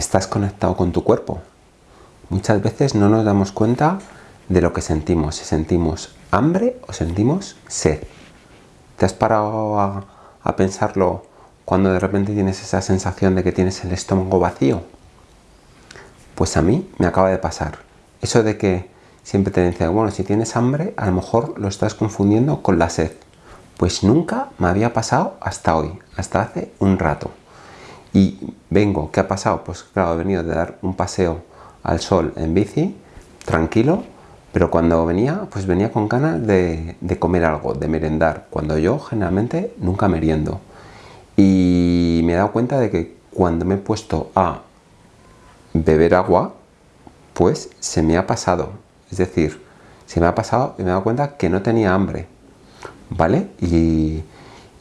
estás conectado con tu cuerpo. Muchas veces no nos damos cuenta de lo que sentimos, si sentimos hambre o sentimos sed. ¿Te has parado a, pensarlo cuando de repente tienes esa sensación de que tienes el estómago vacío? Pues a mí me acaba de pasar. Eso de que siempre te dicen, bueno, si tienes hambre, a lo mejor lo estás confundiendo con la sed. Pues nunca me había pasado hasta hoy, hasta hace un rato. Y vengo, ¿qué ha pasado? Pues claro, he venido de dar un paseo al sol en bici, tranquilo, pero cuando venía, pues venía con ganas de, de comer algo, de merendar, cuando yo generalmente nunca meriendo. Y me he dado cuenta de que cuando me he puesto a beber agua, pues se me ha pasado. Es decir, se me ha pasado y me he dado cuenta que no tenía hambre. ¿Vale? Y,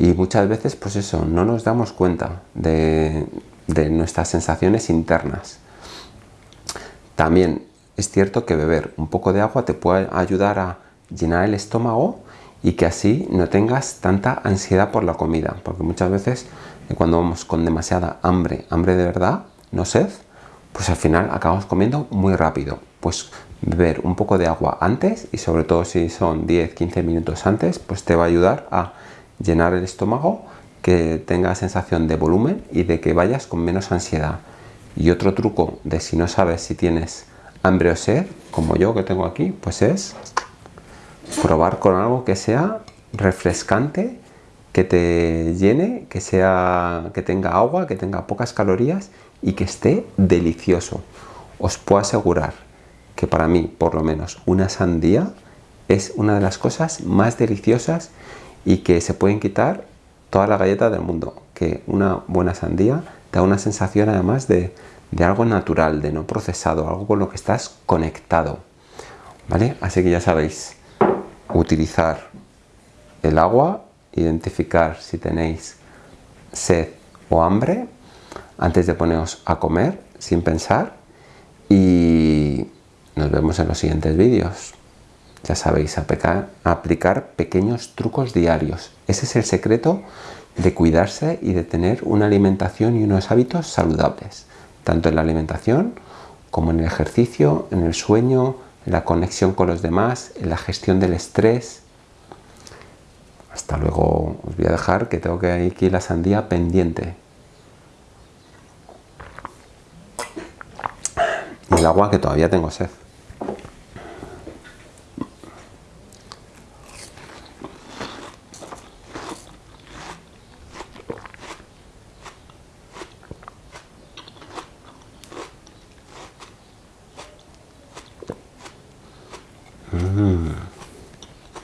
muchas veces, pues eso, no nos damos cuenta de, de nuestras sensaciones internas. También es cierto que beber un poco de agua te puede ayudar a llenar el estómago y que así no tengas tanta ansiedad por la comida. Porque muchas veces eh, cuando vamos con demasiada hambre, hambre de verdad, no sed, pues al final acabamos comiendo muy rápido. Pues beber un poco de agua antes y sobre todo si son 10-15 minutos antes, pues te va a ayudar a llenar el estómago, que tenga sensación de volumen y de que vayas con menos ansiedad. Y otro truco de si no sabes si tienes hambre o sed, como yo que tengo aquí, pues es probar con algo que sea refrescante, que te llene, que, sea, que tenga agua, que tenga pocas calorías y que esté delicioso. Os puedo asegurar que para mí, por lo menos, una sandía es una de las cosas más deliciosas y que se pueden quitar toda la galleta del mundo. Que una buena sandía da una sensación además de, de algo natural, de no procesado, algo con lo que estás conectado. ¿Vale? Así que ya sabéis, utilizar el agua, identificar si tenéis sed o hambre antes de poneros a comer sin pensar y nos vemos en los siguientes vídeos. Ya sabéis, aplicar, pequeños trucos diarios. Ese es el secreto de cuidarse y de tener una alimentación y unos hábitos saludables, tanto en la alimentación como en el ejercicio, en el sueño, en la conexión con los demás, en la gestión del estrés. Hasta luego, os voy a dejar que tengo que ir aquí la sandía pendiente. el agua que todavía tengo sed. うん。